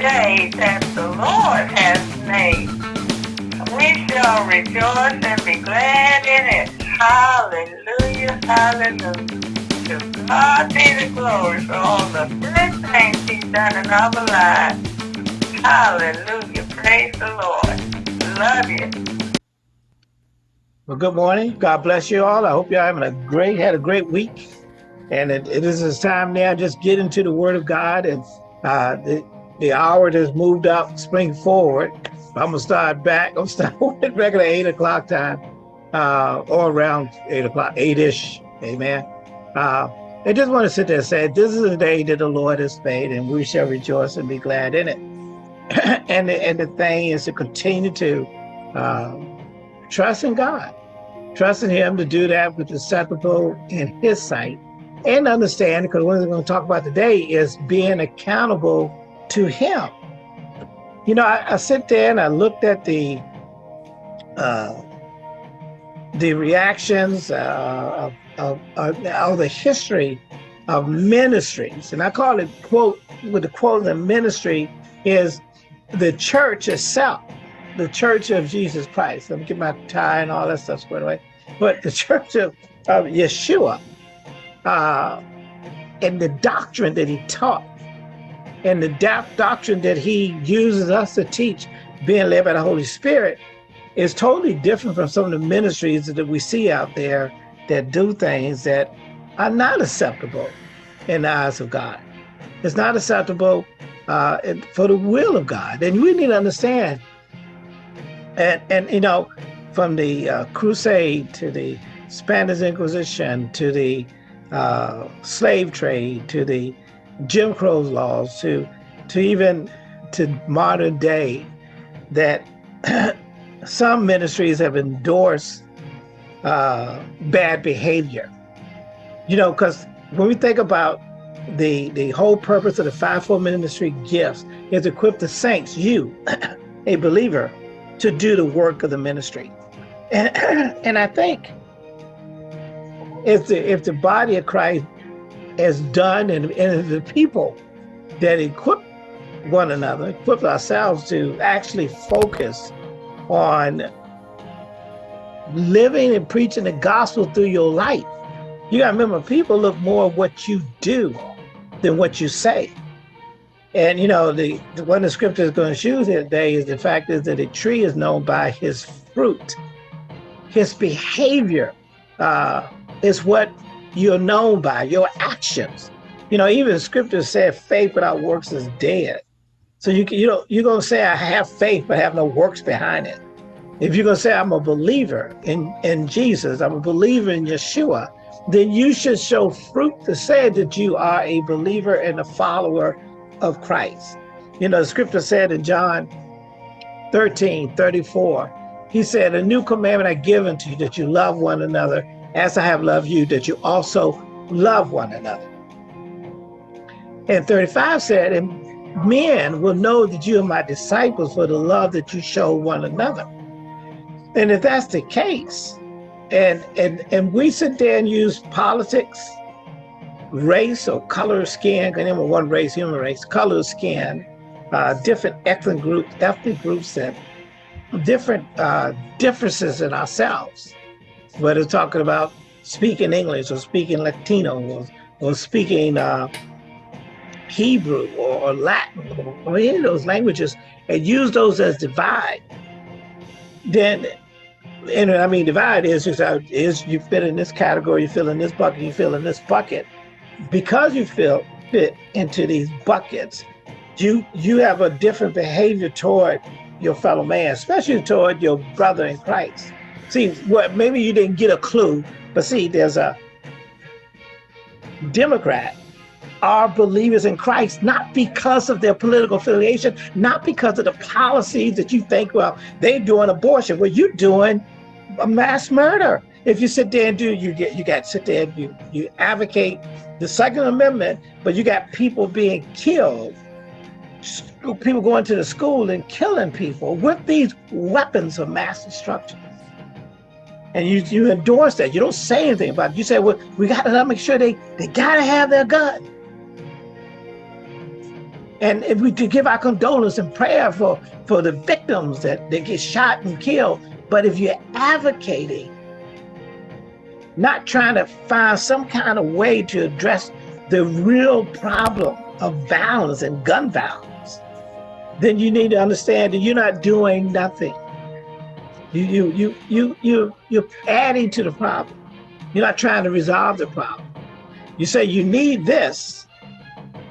day that the Lord has made. We shall rejoice and be glad in it. Hallelujah, hallelujah. To God be the glory for all the good things he's done in our lives. Hallelujah, praise the Lord. Love you. Well, good morning. God bless you all. I hope you're having a great, had a great week. And it, it is time now just get into the word of God and uh, the hour has moved up, spring forward. I'm gonna start back. I'm start at regular eight o'clock time, uh, or around eight o'clock, eight-ish. Amen. Uh, I just want to sit there and say, this is the day that the Lord has made, and we shall rejoice and be glad in it. and the, and the thing is to continue to uh, trust in God, trust in Him to do that with acceptable in His sight, and understand because what we're going to talk about today is being accountable to him. You know, I, I sit there and I looked at the uh, the reactions uh, of, of, of, the history of ministries, and I call it quote with the quote the ministry is the church itself, the church of Jesus Christ. Let me get my tie and all that stuff squared away. But the church of, of Yeshua uh, and the doctrine that he taught and the doctrine that he uses us to teach, being led by the Holy Spirit, is totally different from some of the ministries that we see out there that do things that are not acceptable in the eyes of God. It's not acceptable uh, for the will of God. And we need to understand, and, and you know, from the uh, crusade to the Spanish Inquisition to the uh, slave trade to the Jim Crow's laws to to even to modern day that some ministries have endorsed uh, bad behavior. You know, because when we think about the the whole purpose of the fivefold ministry gifts is equip the saints, you, a believer, to do the work of the ministry. And, and I think if the if the body of Christ has done and, and the people that equip one another, equip ourselves to actually focus on living and preaching the gospel through your life. You gotta remember, people look more at what you do than what you say. And you know, the, the one the scripture is going to choose today is the fact is that a tree is known by his fruit. His behavior uh, is what you're known by, your actions. You know, even scripture said faith without works is dead. So you you know you're gonna say I have faith but have no works behind it. If you're gonna say I'm a believer in in Jesus, I'm a believer in Yeshua, then you should show fruit to say that you are a believer and a follower of Christ. You know, the scripture said in John 13, 34, he said, a new commandment I give unto you that you love one another as I have loved you, that you also love one another. And 35 said, and men will know that you are my disciples for the love that you show one another. And if that's the case, and and and we sit there and use politics, race or color of skin, because remember one race, human race, color of skin, uh, different ethnic groups, ethnic groups, and different uh, differences in ourselves whether talking about speaking English or speaking Latino or, or speaking uh, Hebrew or, or Latin or, or, any of those languages and use those as divide, then, and I mean, divide is just is you fit in this category, you fill in this bucket, you fill in this bucket. Because you feel fit into these buckets, you you have a different behavior toward your fellow man, especially toward your brother in Christ. See, what maybe you didn't get a clue, but see, there's a Democrat are believers in Christ, not because of their political affiliation, not because of the policies that you think, well, they're doing abortion. Well, you're doing a mass murder. If you sit there and do, you get, you got to sit there and you, you advocate the Second Amendment, but you got people being killed, people going to the school and killing people with these weapons of mass destruction and you you endorse that. You don't say anything about it. You say, well, we got to make sure they they got to have their gun. And if we to give our condolence and prayer for, for the victims that, that get shot and killed. But if you're advocating, not trying to find some kind of way to address the real problem of violence and gun violence, then you need to understand that you're not doing nothing. You you you you you you're adding to the problem. You're not trying to resolve the problem. You say you need this,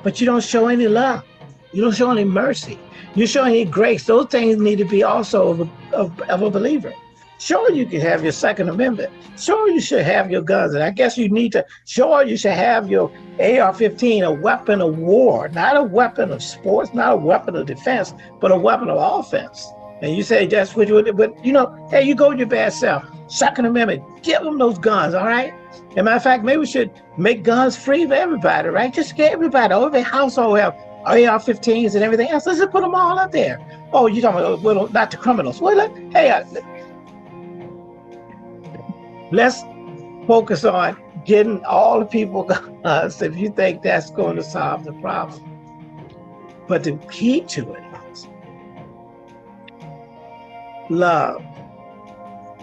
but you don't show any love. You don't show any mercy. You show any grace. Those things need to be also of a, of, of a believer. Sure, you can have your Second Amendment. Sure, you should have your guns. And I guess you need to, sure, you should have your AR-15, a weapon of war, not a weapon of sports, not a weapon of defense, but a weapon of offense. And you say that's what you would, but you know, hey, you go with your bad self. Second Amendment, give them those guns, all right? As a matter of fact, maybe we should make guns free for everybody, right? Just get everybody, every household have AR-15s and everything else. Let's just put them all up there. Oh, you talking about, well, not the criminals. Well, let, hey, uh, let's focus on getting all the people guns if you think that's going to solve the problem. But the key to it love.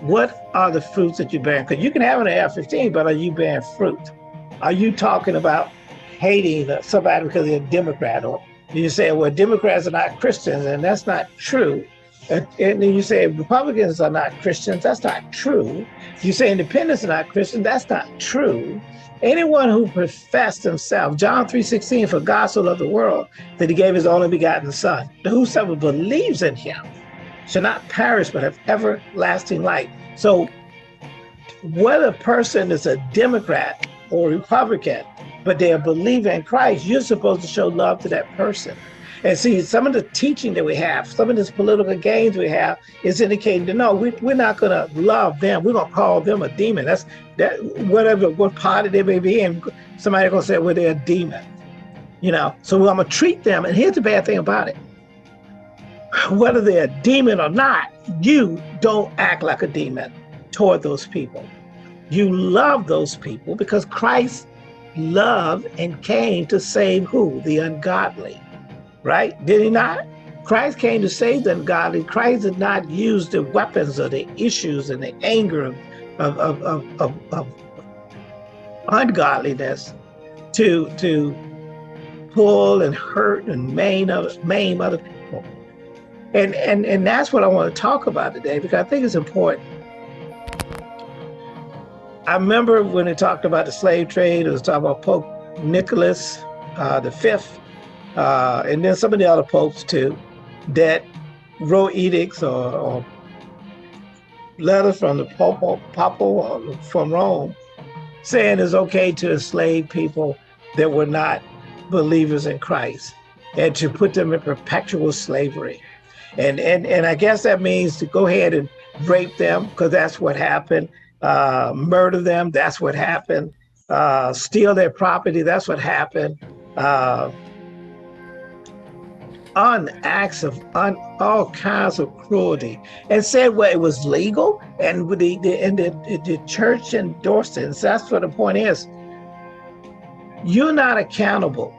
What are the fruits that you're bearing? Because you can have an AR-15, but are you bearing fruit? Are you talking about hating somebody because they're a Democrat? Or you say, well, Democrats are not Christians, and that's not true. And, and then you say Republicans are not Christians. That's not true. You say independents are not Christians. That's not true. Anyone who professed himself, John 3.16, for God so loved the world that he gave his only begotten son, whosoever believes in him shall not perish but have everlasting life. So whether a person is a Democrat or Republican, but they are believing in Christ, you're supposed to show love to that person. And see, some of the teaching that we have, some of this political games we have is indicating that no, we, we're not going to love them. We're going to call them a demon. That's that whatever, what party they may be in, somebody going to say, well, they're a demon. You know, so I'm going to treat them. And here's the bad thing about it. Whether they're a demon or not, you don't act like a demon toward those people. You love those people because Christ loved and came to save who? The ungodly right? Did he not? Christ came to save the ungodly. Christ did not use the weapons or the issues and the anger of, of, of, of, of, ungodliness to, to pull and hurt and maim maim other people. And, and, and that's what I want to talk about today because I think it's important. I remember when they talked about the slave trade, it was talking about Pope Nicholas uh, the Fifth, uh, and then some of the other popes too, that wrote edicts or, or letters from the Pope, Papa from Rome saying it's okay to enslave people that were not believers in Christ and to put them in perpetual slavery. And, and, and I guess that means to go ahead and rape them because that's what happened, uh, murder them, that's what happened, uh, steal their property, that's what happened, uh, on acts of on all kinds of cruelty. And said well it was legal and the, the and the, the church endorsed it. And so that's what the point is. You're not accountable.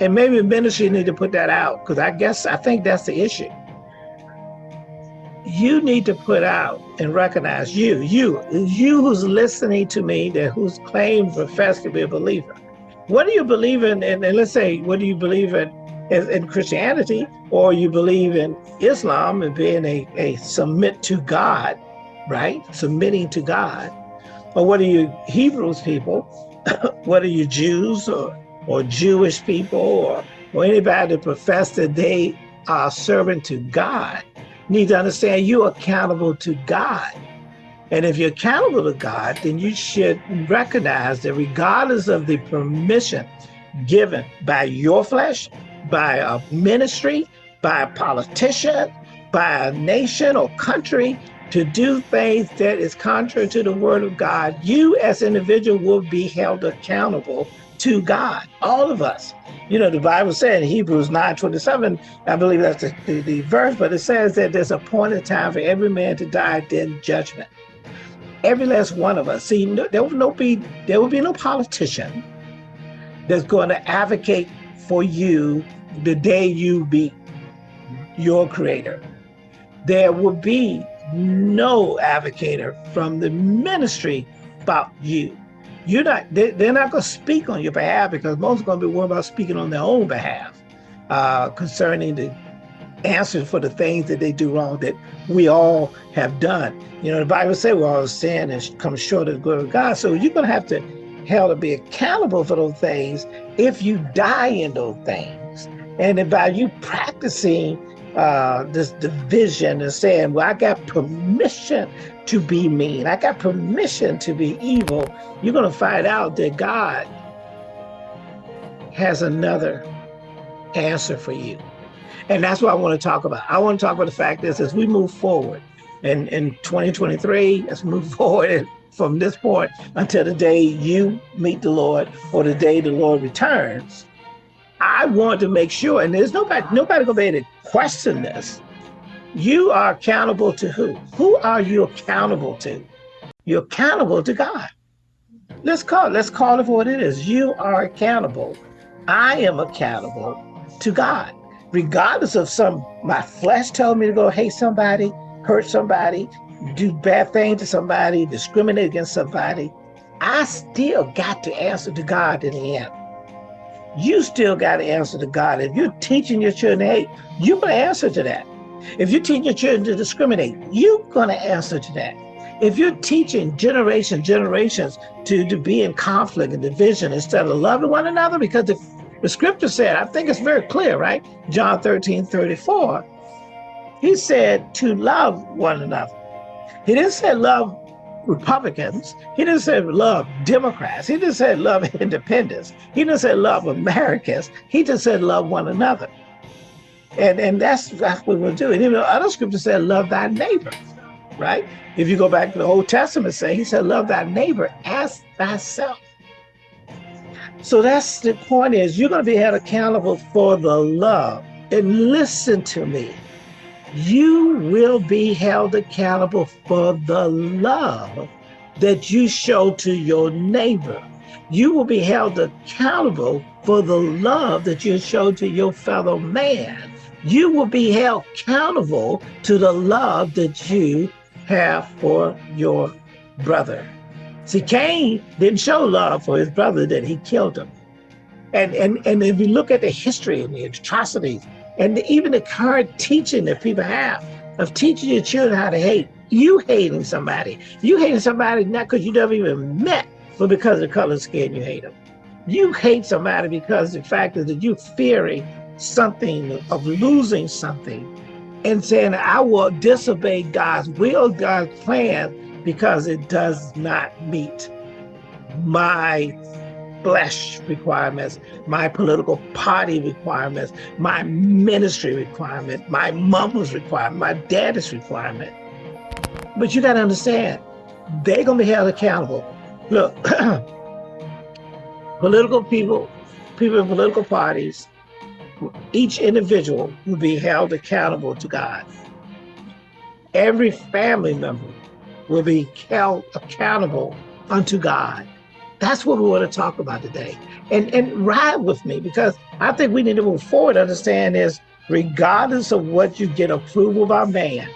And maybe ministry need to put that out because i guess i think that's the issue you need to put out and recognize you you you who's listening to me that who's claimed profess to be a believer what do you believe in and, and let's say what do you believe in in Christianity, or you believe in Islam and being a, a submit to God, right? Submitting to God. Or what are you Hebrews people? what are you Jews or, or Jewish people or, or anybody that profess that they are serving to God? Need to understand you're accountable to God. And if you're accountable to God, then you should recognize that regardless of the permission given by your flesh, by a ministry, by a politician, by a nation or country to do things that is contrary to the word of God, you as an individual will be held accountable to God, all of us. You know, the Bible said in Hebrews 9, 27, I believe that's the, the, the verse, but it says that there's a point in time for every man to die, then judgment. Every last one of us. See, no, there will no be there will be no politician that's going to advocate for you the day you be your creator, there will be no advocator from the ministry about you. You're not, they, are not going to speak on your behalf because most are going to be worried about speaking on their own behalf uh, concerning the answers for the things that they do wrong that we all have done. You know, the Bible says we're all sin and come short of the glory of God. So you're going to have to held to be accountable for those things if you die in those things. And by you practicing uh, this division and saying, well, I got permission to be mean. I got permission to be evil. You're going to find out that God has another answer for you. And that's what I want to talk about. I want to talk about the fact is as we move forward in, in 2023, let's move forward from this point until the day you meet the Lord or the day the Lord returns. I want to make sure, and there's nobody, nobody gonna be able to question this. You are accountable to who? Who are you accountable to? You're accountable to God. Let's call it, let's call it for what it is. You are accountable. I am accountable to God. Regardless of some, my flesh told me to go hate somebody, hurt somebody, do bad things to somebody, discriminate against somebody, I still got to answer to God in the end. You still got to answer to God. If you're teaching your children hate, you're going to answer to that. If you're teaching your children to discriminate, you're going to answer to that. If you're teaching generation, generations to, to be in conflict and division instead of loving one another, because the, the scripture said, I think it's very clear, right? John 13, 34, he said to love one another. He didn't say love Republicans. He didn't say love Democrats. He didn't say love independents. He didn't say love Americans. He just said love one another. And, and that's, that's what we're doing. Even other scriptures said love thy neighbor, right? If you go back to the Old Testament, say he said love thy neighbor as thyself. So that's the point is you're going to be held accountable for the love. And listen to me you will be held accountable for the love that you show to your neighbor. You will be held accountable for the love that you show to your fellow man. You will be held accountable to the love that you have for your brother. See, Cain didn't show love for his brother that he killed him. And, and, and if you look at the history and the atrocities and even the current teaching that people have of teaching your children how to hate, you hating somebody. You hating somebody not because you never even met, but because of the color skin you hate them. You hate somebody because the fact is that you're fearing something of losing something and saying, I will disobey God's will, God's plan, because it does not meet my flesh requirements, my political party requirements, my ministry requirement, my mama's requirement, my daddy's requirement. But you got to understand, they're going to be held accountable. Look, political people, people in political parties, each individual will be held accountable to God. Every family member will be held accountable unto God. That's what we want to talk about today. And, and ride with me because I think we need to move forward, understand is regardless of what you get approval by man,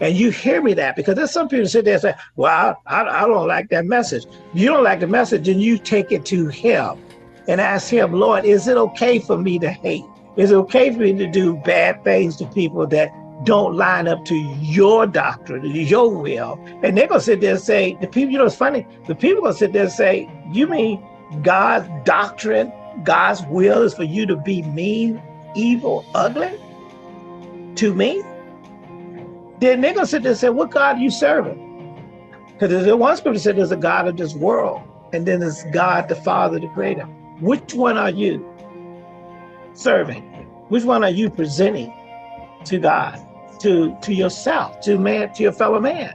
and you hear me that because there's some people sit there and say, well, I, I don't like that message. You don't like the message and you take it to him and ask him, Lord, is it okay for me to hate? Is it okay for me to do bad things to people that don't line up to your doctrine, your will. And they're gonna sit there and say, the people, you know, it's funny, the people gonna sit there and say, you mean God's doctrine, God's will is for you to be mean, evil, ugly to me? Then they're gonna sit there and say, what God are you serving? Because there's one scripture said there's a God of this world, and then there's God the Father, the Creator. Which one are you serving? Which one are you presenting to God? to to yourself, to man, to your fellow man.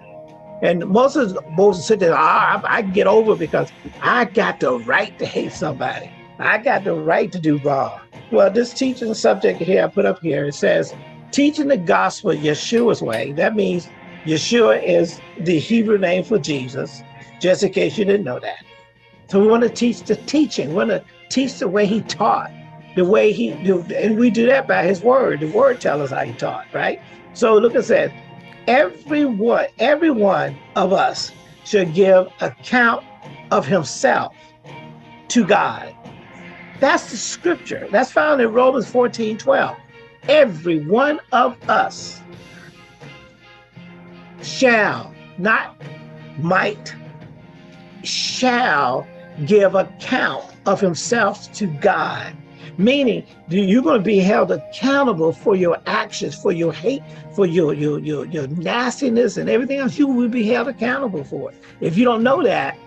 And Moses, Moses said that ah, I, I get over because I got the right to hate somebody. I got the right to do wrong. Well, this teaching subject here I put up here, it says, teaching the gospel Yeshua's way. That means Yeshua is the Hebrew name for Jesus, just in case you didn't know that. So we want to teach the teaching. We want to teach the way he taught. the way he do, and we do that by his word. The word tells us how he taught, right? So look at that. Everyone, every one of us should give account of himself to God. That's the scripture. That's found in Romans 14, 12. Every one of us shall, not might, shall give account of himself to God. Meaning, you're going to be held accountable for your actions, for your hate, for your, your, your, your nastiness and everything else. You will be held accountable for it. If you don't know that,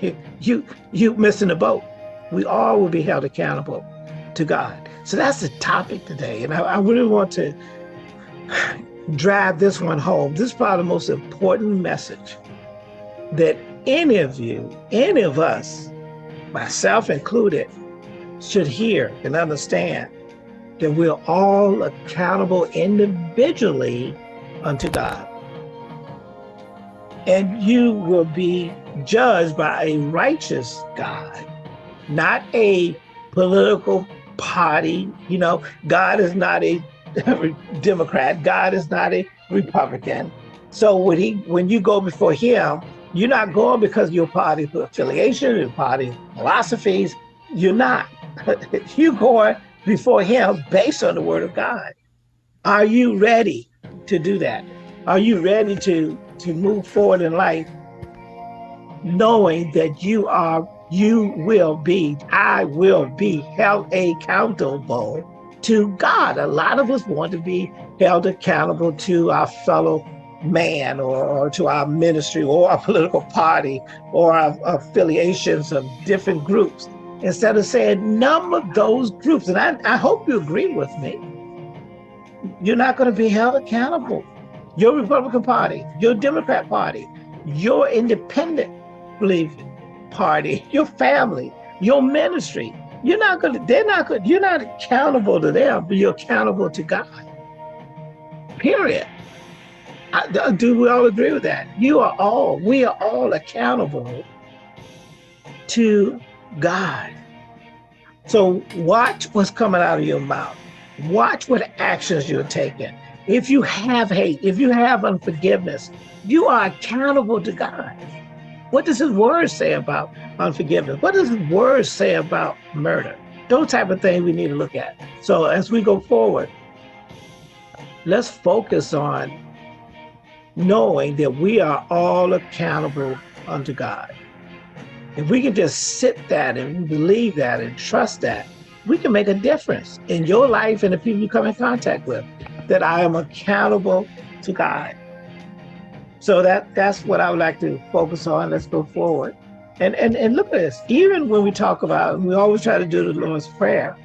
you, you missing the boat. We all will be held accountable to God. So that's the topic today. And I, I really want to drive this one home. This is probably the most important message that any of you, any of us, myself included, should hear and understand that we're all accountable individually unto God. And you will be judged by a righteous God, not a political party. You know, God is not a Democrat. God is not a Republican. So when he, when you go before him, you're not going because your party affiliation, your party philosophies. You're not. you're going before him based on the word of God. Are you ready to do that? Are you ready to, to move forward in life knowing that you are, you will be, I will be held accountable to God. A lot of us want to be held accountable to our fellow man or, or to our ministry or our political party or our, affiliations of different groups instead of saying of those groups. And I, I hope you agree with me. You're not going to be held accountable. Your Republican Party, your Democrat Party, your independent believing party, your family, your ministry. You're not going to, they're not going you're not accountable to them, but you're accountable to God. Period. I, do we all agree with that? You are all, we are all accountable to God. So watch what's coming out of your mouth. Watch what actions you're taking. If you have hate, if you have unforgiveness, you are accountable to God. What does his word say about unforgiveness? What does his word say about murder? Those type of things we need to look at. So as we go forward, let's focus on knowing that we are all accountable unto God. If we can just sit that and believe that and trust that, we can make a difference in your life and the people you come in contact with, that I am accountable to God. So that that's what I would like to focus on. Let's go forward. And, and, and look at this, even when we talk about, we always try to do the Lord's Prayer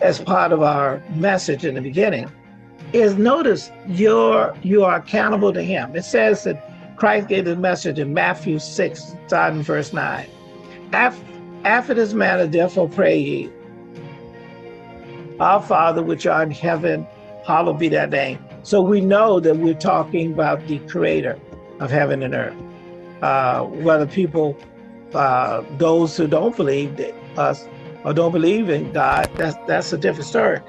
as part of our message in the beginning, is notice you're, you are accountable to him. It says that Christ gave the message in Matthew 6, starting verse 9. After, after this manner, therefore pray ye, Our Father which art in heaven, hallowed be thy name. So we know that we're talking about the creator of heaven and earth. Uh, whether people, uh, those who don't believe us or don't believe in God, that's, that's a different story.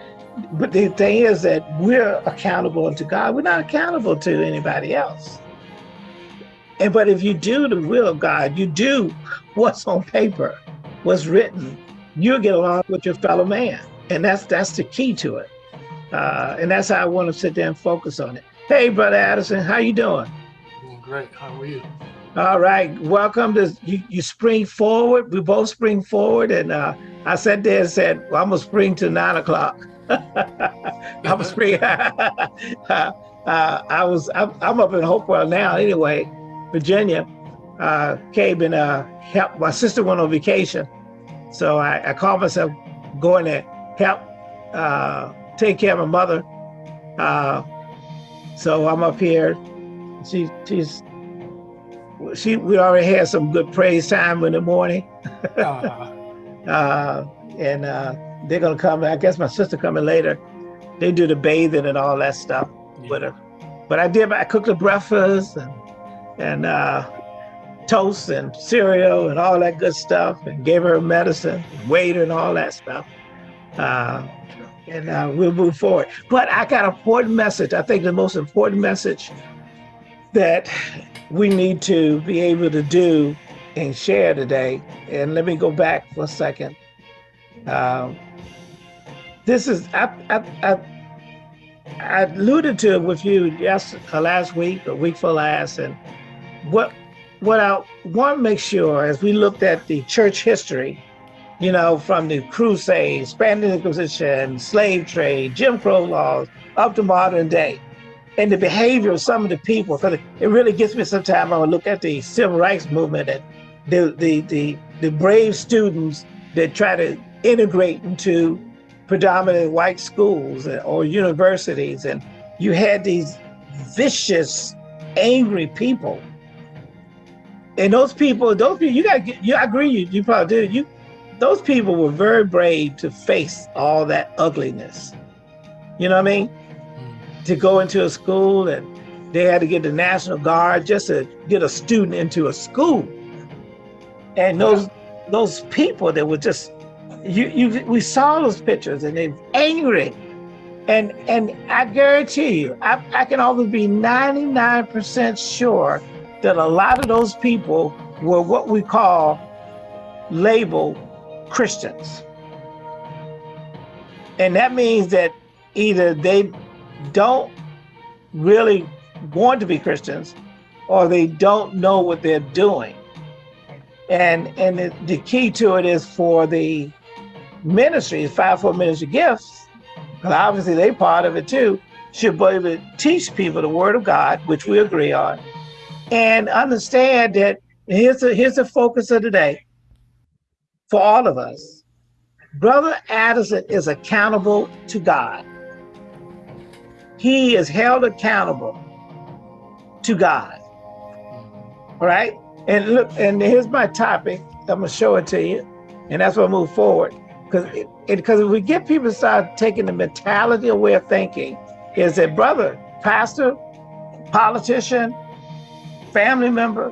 But the thing is that we're accountable to God. We're not accountable to anybody else. And but if you do the will of God, you do what's on paper, what's written, you'll get along with your fellow man. And that's that's the key to it. Uh, and that's how I want to sit there and focus on it. Hey, Brother Addison, how you doing? Doing great. How are you? All right. Welcome to you, you spring forward. We both spring forward. And uh, I sat there and said, well, I'm to spring to nine o'clock. I'm to spring. uh, I was, I'm, I'm, up in Hopewell now anyway, Virginia. Uh, came and uh, helped. My sister went on vacation. So I, I called myself going to help uh, take care of my mother. Uh, so I'm up here. She, she's, she, we already had some good praise time in the morning. uh, uh, and uh, they're gonna come. I guess my sister coming later. They do the bathing and all that stuff yeah. with her. But I did. I cooked the breakfast and and uh, toast and cereal and all that good stuff and gave her medicine, weighed her and all that stuff. Uh, and uh, we'll move forward. But I got an important message. I think the most important message that we need to be able to do and share today. And let me go back for a second. Um, this is I, I, I, I alluded to it with you yes uh, last week, a week for last, and what what I want to make sure as we looked at the church history, you know, from the Crusades, Spanish Inquisition, slave trade, Jim Crow laws, up to modern day, and the behavior of some of the people, because it really gets me sometimes when I look at the civil rights movement and the, the, the, the brave students that try to integrate into predominantly white schools or universities. And you had these vicious, angry people. And those people, those people, you got, you, I agree, you, you probably did. You, those people were very brave to face all that ugliness. You know what I mean? Mm. To go into a school and they had to get the National Guard just to get a student into a school. And those those people that were just you you we saw those pictures and they're angry. And and I guarantee you, I, I can always be 99% sure that a lot of those people were what we call labeled Christians. And that means that either they don't really want to be Christians or they don't know what they're doing. And and the, the key to it is for the ministries, five-fold ministry gifts, because obviously they part of it too, should be able to teach people the word of God, which we agree on, and understand that here's the here's the focus of today for all of us. Brother Addison is accountable to God. He is held accountable to God. All right? And look, and here's my topic. I'm gonna show it to you, and that's what I move forward. Because it because if we get people to start taking the mentality way of thinking, is that brother, pastor, politician, family member,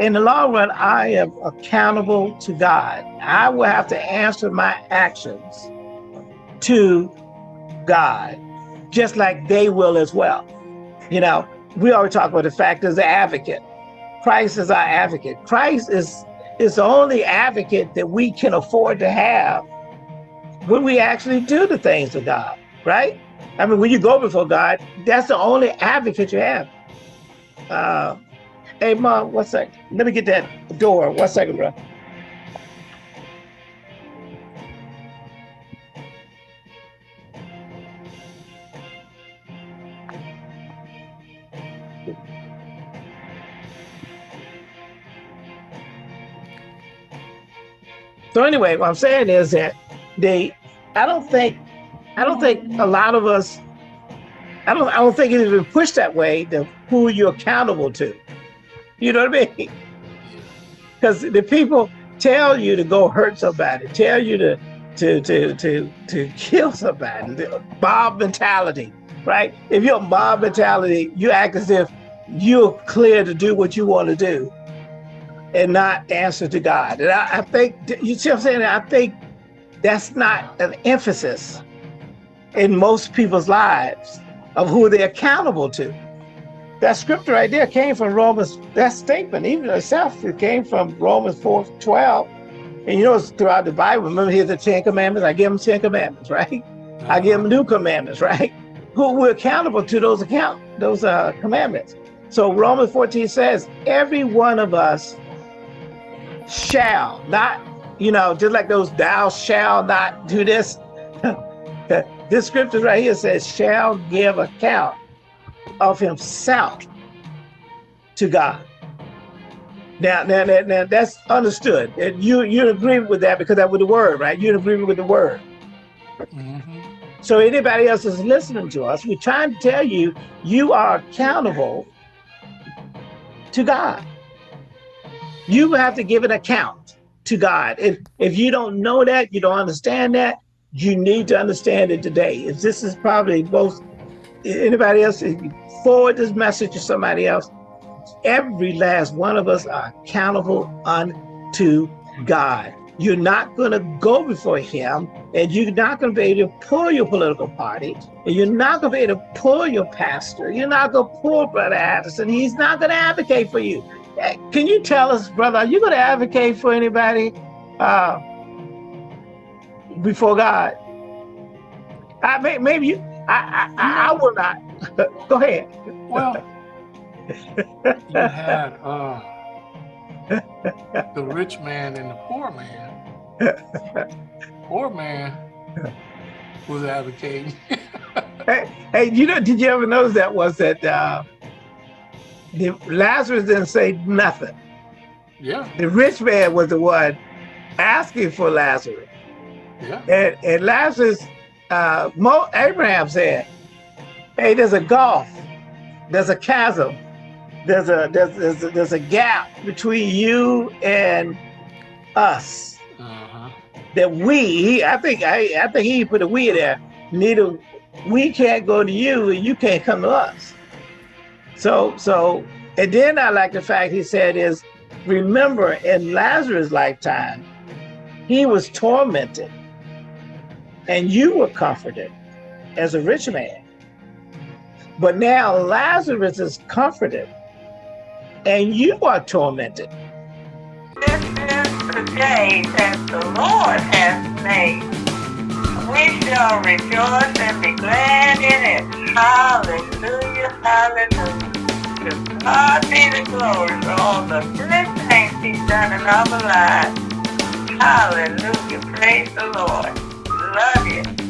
in the long run, I am accountable to God. I will have to answer my actions to God, just like they will as well. You know, we always talk about the fact as an advocate. Christ is our advocate. Christ is, is the only advocate that we can afford to have when we actually do the things of God, right? I mean, when you go before God, that's the only advocate you have. Uh, hey, mom, one sec. Let me get that door. One second, bro. So anyway, what I'm saying is that they, I don't think, I don't think a lot of us, I don't, I don't think it has been pushed that way to who you're accountable to. You know what I mean? Because the people tell you to go hurt somebody, tell you to to to to to kill somebody, the mob mentality, right? If you're mob mentality, you act as if you're clear to do what you want to do and not answer to God. And I, I think, you see what I'm saying? I think that's not an emphasis in most people's lives of who they're accountable to. That scripture right there came from Romans, that statement, even itself, it came from Romans 4 12. And you know, it's throughout the Bible. Remember, here's the Ten Commandments. I give them Ten Commandments, right? I give them new commandments, right? Who we're accountable to those account those uh, commandments. So Romans 14 says, every one of us shall not, you know, just like those thou shall not do this. this scripture right here says, shall give account of himself to God. Now, now, now, now that's understood. And you you agree with that because that was the word, right? You agree with the word. Mm -hmm. So anybody else is listening to us, we're trying to tell you, you are accountable to God. You have to give an account to God. If, if you don't know that, you don't understand that, you need to understand it today. If this is probably both anybody else, if you forward this message to somebody else, every last one of us are accountable unto God. You're not going to go before him and you're not going to be able to pull your political party and you're not going to be able to pull your pastor. You're not going to pull Brother Addison. He's not going to advocate for you. Can you tell us, brother, are you going to advocate for anybody uh, before God? I may, maybe you, I, I, I will not. Go ahead. Well, you had uh, the rich man and the poor man. poor man was advocating. hey, hey, you know, did you ever notice that was that uh, the Lazarus didn't say nothing. Yeah. The rich man was the one asking for Lazarus. Yeah. And, and Lazarus, uh, Mo, Abraham said, hey, there's a gulf, there's a chasm, there's a there's there's a, there's a gap between you and us Uh-huh. that we. I think I I think he put a we there. Neither we can't go to you and you can't come to us. So so and then I like the fact he said is remember in Lazarus' lifetime he was tormented and you were comforted as a rich man. But now Lazarus is comforted and you are tormented. This is the day that the Lord has made. We shall rejoice and be glad in it. Hallelujah, hallelujah. To God be the glory for all the good things he's done in our lives. Hallelujah, praise the Lord. Love you.